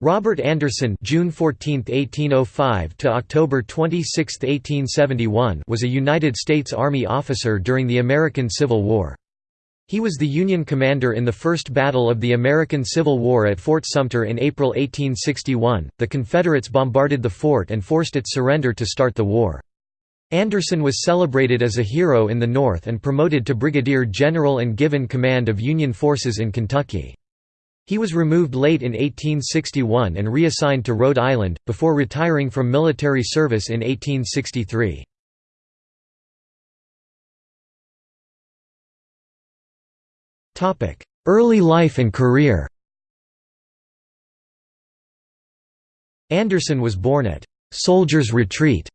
Robert Anderson June 14, 1805 to October 26, 1871 was a United States Army officer during the American Civil War. He was the Union commander in the First Battle of the American Civil War at Fort Sumter in April 1861. The Confederates bombarded the fort and forced its surrender to start the war. Anderson was celebrated as a hero in the North and promoted to brigadier general and given command of Union forces in Kentucky. He was removed late in 1861 and reassigned to Rhode Island, before retiring from military service in 1863. Early life and career Anderson was born at «Soldiers Retreat»,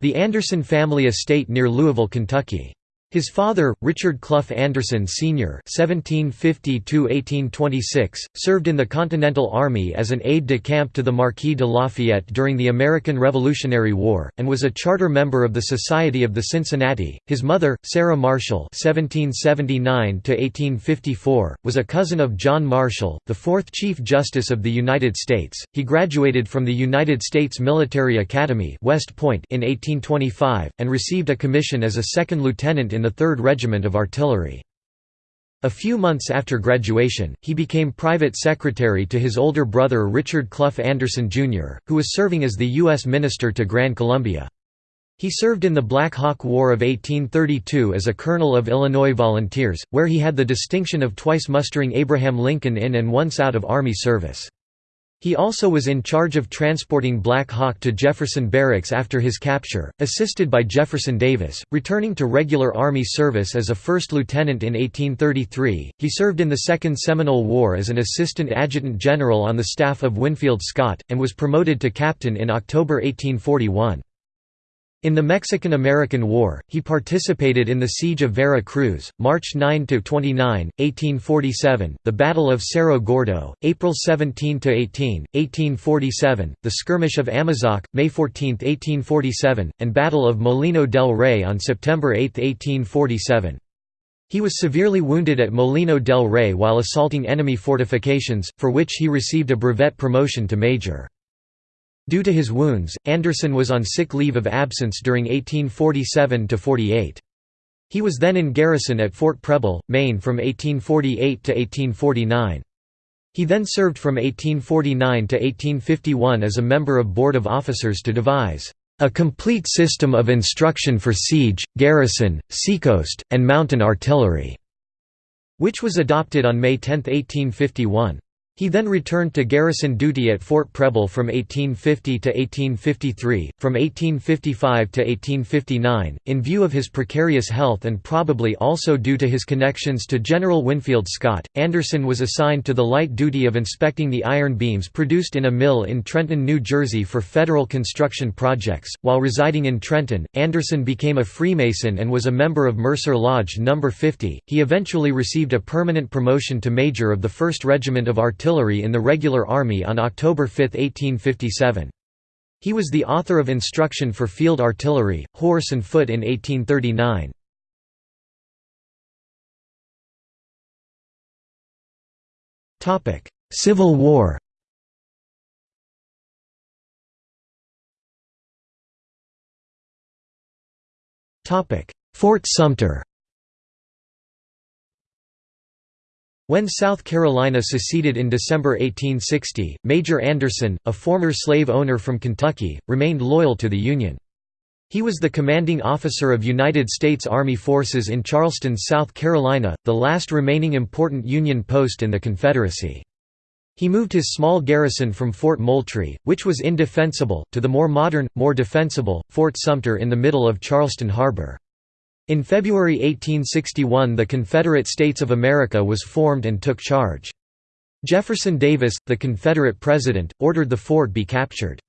the Anderson family estate near Louisville, Kentucky. His father, Richard Clough Anderson Sr. (1750–1826), served in the Continental Army as an aide-de-camp to the Marquis de Lafayette during the American Revolutionary War, and was a charter member of the Society of the Cincinnati. His mother, Sarah Marshall (1779–1854), was a cousin of John Marshall, the fourth Chief Justice of the United States. He graduated from the United States Military Academy, West Point, in 1825, and received a commission as a second lieutenant in in the 3rd Regiment of Artillery. A few months after graduation, he became private secretary to his older brother Richard Clough Anderson, Jr., who was serving as the U.S. Minister to Gran Colombia. He served in the Black Hawk War of 1832 as a colonel of Illinois Volunteers, where he had the distinction of twice mustering Abraham Lincoln in and once out of Army service. He also was in charge of transporting Black Hawk to Jefferson Barracks after his capture, assisted by Jefferson Davis. Returning to regular Army service as a first lieutenant in 1833, he served in the Second Seminole War as an assistant adjutant general on the staff of Winfield Scott, and was promoted to captain in October 1841. In the Mexican–American War, he participated in the Siege of Vera Cruz, March 9–29, 1847, the Battle of Cerro Gordo, April 17–18, 1847, the Skirmish of Amozoc, May 14, 1847, and Battle of Molino del Rey on September 8, 1847. He was severely wounded at Molino del Rey while assaulting enemy fortifications, for which he received a brevet promotion to major. Due to his wounds, Anderson was on sick leave of absence during 1847–48. He was then in garrison at Fort Preble, Maine from 1848 to 1849. He then served from 1849 to 1851 as a member of Board of Officers to devise a complete system of instruction for siege, garrison, seacoast, and mountain artillery, which was adopted on May 10, 1851. He then returned to garrison duty at Fort Preble from 1850 to 1853, from 1855 to 1859. In view of his precarious health and probably also due to his connections to General Winfield Scott, Anderson was assigned to the light duty of inspecting the iron beams produced in a mill in Trenton, New Jersey for federal construction projects. While residing in Trenton, Anderson became a Freemason and was a member of Mercer Lodge No. 50. He eventually received a permanent promotion to Major of the 1st Regiment of Artillery artillery in the regular army on October 5, 1857. He was the author of Instruction for Field Artillery, Horse and Foot in 1839. Civil War Fort Sumter When South Carolina seceded in December 1860, Major Anderson, a former slave owner from Kentucky, remained loyal to the Union. He was the commanding officer of United States Army forces in Charleston, South Carolina, the last remaining important Union post in the Confederacy. He moved his small garrison from Fort Moultrie, which was indefensible, to the more modern, more defensible, Fort Sumter in the middle of Charleston Harbor. In February 1861 the Confederate States of America was formed and took charge. Jefferson Davis, the Confederate president, ordered the fort be captured.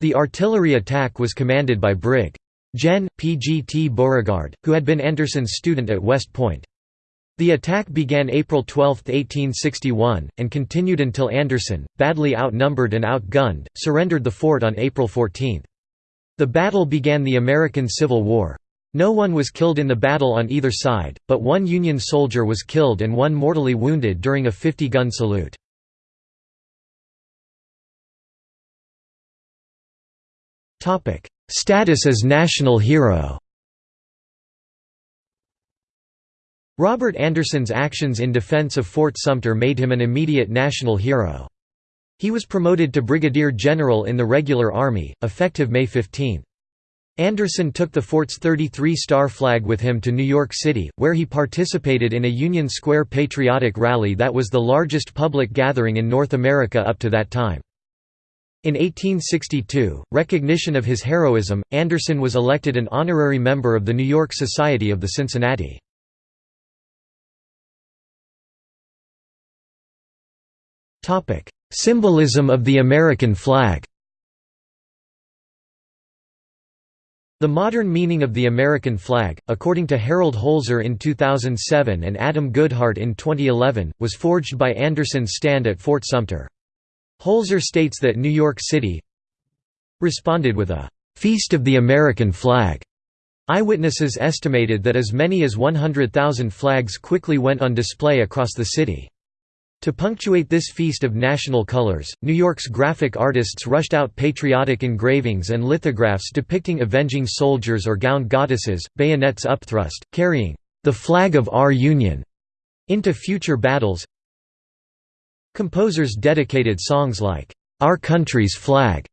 The artillery attack was commanded by Brig. Gen. P. G. T. Beauregard, who had been Anderson's student at West Point. The attack began April 12, 1861, and continued until Anderson, badly outnumbered and outgunned, surrendered the fort on April 14. The battle began the American Civil War. No one was killed in the battle on either side, but one Union soldier was killed and one mortally wounded during a 50-gun salute. Status as national hero Robert Anderson's actions in defense of Fort Sumter made him an immediate national hero. He was promoted to brigadier general in the regular army, effective May 15. Anderson took the fort's 33-star flag with him to New York City, where he participated in a Union Square patriotic rally that was the largest public gathering in North America up to that time. In 1862, recognition of his heroism, Anderson was elected an honorary member of the New York Society of the Cincinnati. Symbolism of the American flag The modern meaning of the American flag, according to Harold Holzer in 2007 and Adam Goodheart in 2011, was forged by Anderson's stand at Fort Sumter. Holzer states that New York City responded with a «Feast of the American Flag». Eyewitnesses estimated that as many as 100,000 flags quickly went on display across the city. To punctuate this feast of national colors, New York's graphic artists rushed out patriotic engravings and lithographs depicting avenging soldiers or gowned goddesses, bayonets upthrust, carrying the flag of our Union into future battles. Composers dedicated songs like Our Country's Flag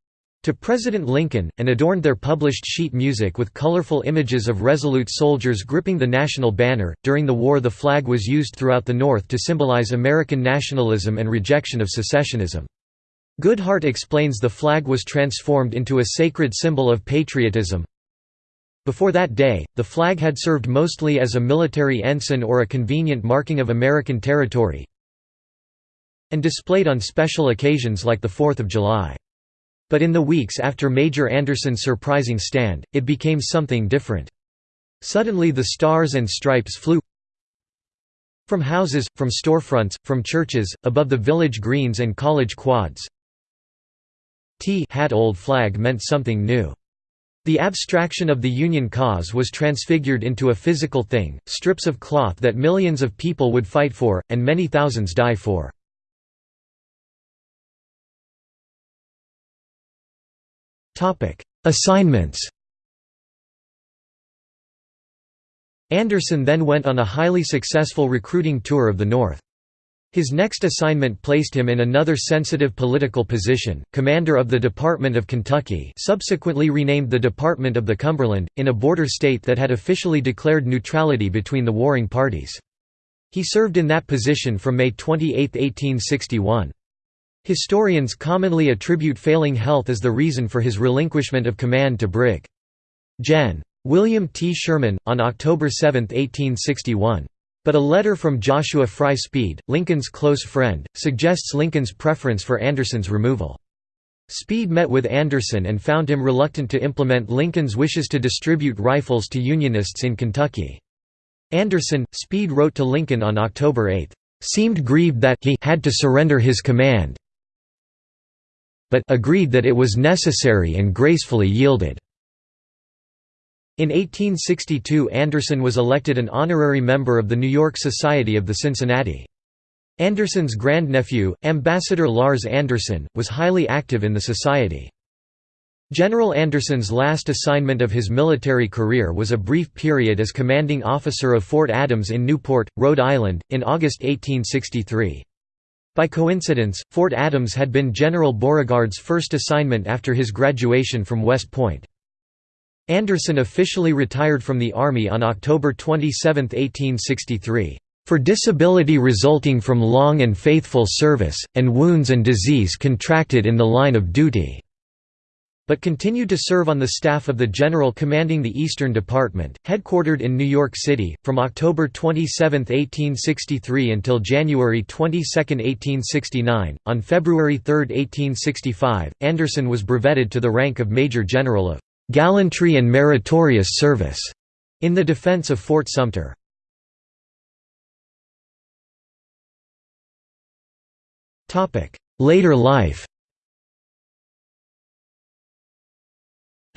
to President Lincoln, and adorned their published sheet music with colorful images of resolute soldiers gripping the national banner. During the war, the flag was used throughout the North to symbolize American nationalism and rejection of secessionism. Goodheart explains the flag was transformed into a sacred symbol of patriotism. Before that day, the flag had served mostly as a military ensign or a convenient marking of American territory and displayed on special occasions like the Fourth of July. But in the weeks after Major Anderson's surprising stand, it became something different. Suddenly the stars and stripes flew from houses, from storefronts, from churches, above the village greens and college quads. T hat old flag meant something new. The abstraction of the Union cause was transfigured into a physical thing, strips of cloth that millions of people would fight for, and many thousands die for. Assignments Anderson then went on a highly successful recruiting tour of the North. His next assignment placed him in another sensitive political position, commander of the Department of Kentucky subsequently renamed the Department of the Cumberland, in a border state that had officially declared neutrality between the warring parties. He served in that position from May 28, 1861. Historians commonly attribute failing health as the reason for his relinquishment of command to Brig. Gen. William T. Sherman, on October 7, 1861. But a letter from Joshua Fry Speed, Lincoln's close friend, suggests Lincoln's preference for Anderson's removal. Speed met with Anderson and found him reluctant to implement Lincoln's wishes to distribute rifles to Unionists in Kentucky. Anderson, Speed wrote to Lincoln on October 8, "...seemed grieved that he had to surrender his command but agreed that it was necessary and gracefully yielded. In 1862 Anderson was elected an honorary member of the New York Society of the Cincinnati. Anderson's grandnephew, Ambassador Larz Anderson, was highly active in the society. General Anderson's last assignment of his military career was a brief period as commanding officer of Fort Adams in Newport, Rhode Island, in August 1863. By coincidence, Fort Adams had been General Beauregard's first assignment after his graduation from West Point. Anderson officially retired from the Army on October 27, 1863, "...for disability resulting from long and faithful service, and wounds and disease contracted in the line of duty." But continued to serve on the staff of the general commanding the Eastern Department, headquartered in New York City, from October 27, 1863 until January 22, 1869. On February 3, 1865, Anderson was brevetted to the rank of Major General of "...gallantry and meritorious service", in the defense of Fort Sumter. Later life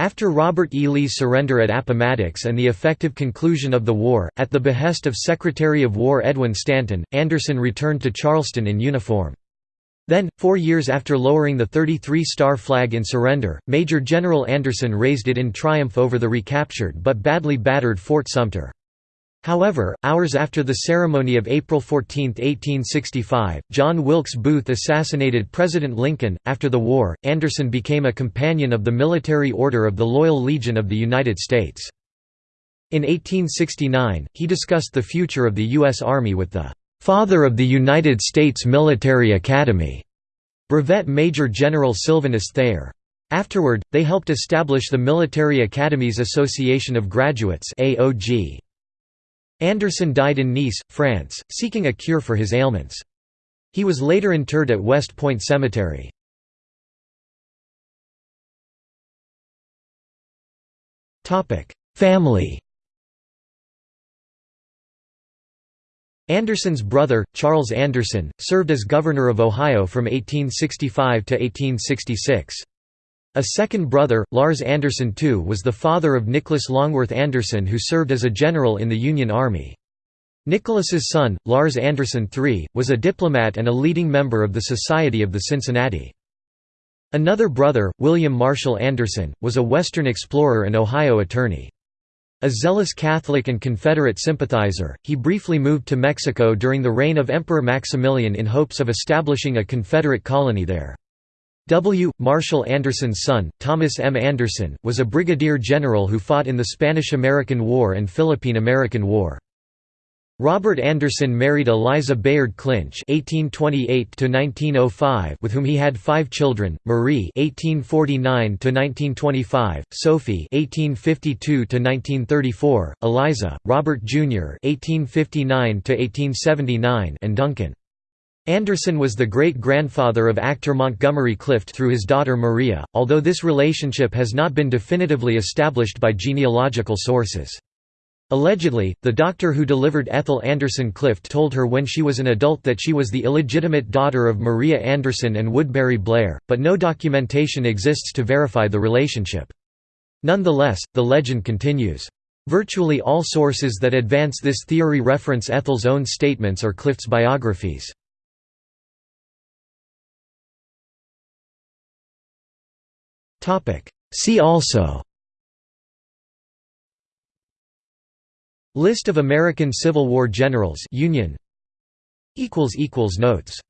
After Robert E. Lee's surrender at Appomattox and the effective conclusion of the war, at the behest of Secretary of War Edwin Stanton, Anderson returned to Charleston in uniform. Then, four years after lowering the 33-star flag in surrender, Major General Anderson raised it in triumph over the recaptured but badly battered Fort Sumter. However, hours after the ceremony of April 14, 1865, John Wilkes Booth assassinated President Lincoln. After the war, Anderson became a companion of the Military Order of the Loyal Legion of the United States. In 1869, he discussed the future of the U.S. Army with the "'Father of the United States Military Academy' Brevet Major General Sylvanus Thayer. Afterward, they helped establish the Military Academies Association of Graduates AOG. Anderson died in Nice, France, seeking a cure for his ailments. He was later interred at West Point Cemetery. Family Anderson's brother, Charles Anderson, served as governor of Ohio from 1865 to 1866. A second brother, Larz Anderson II was the father of Nicholas Longworth Anderson who served as a general in the Union Army. Nicholas's son, Larz Anderson III, was a diplomat and a leading member of the Society of the Cincinnati. Another brother, William Marshall Anderson, was a Western explorer and Ohio attorney. A zealous Catholic and Confederate sympathizer, he briefly moved to Mexico during the reign of Emperor Maximilian in hopes of establishing a Confederate colony there. W. Marshall Anderson's son, Thomas M. Anderson, was a brigadier general who fought in the Spanish–American War and Philippine–American War. Robert Anderson married Eliza Bayard Clinch (1828–1905), with whom he had five children: Marie (1849–1925), Sophie (1852–1934), Eliza, Robert Jr. (1859–1879), and Duncan. Anderson was the great-grandfather of actor Montgomery Clift through his daughter Maria, although this relationship has not been definitively established by genealogical sources. Allegedly, the doctor who delivered Ethel Anderson Clift told her when she was an adult that she was the illegitimate daughter of Maria Anderson and Woodbury Blair, but no documentation exists to verify the relationship. Nonetheless, the legend continues. Virtually all sources that advance this theory reference Ethel's own statements or Clift's biographies. See also. List of American Civil War generals. Union. Notes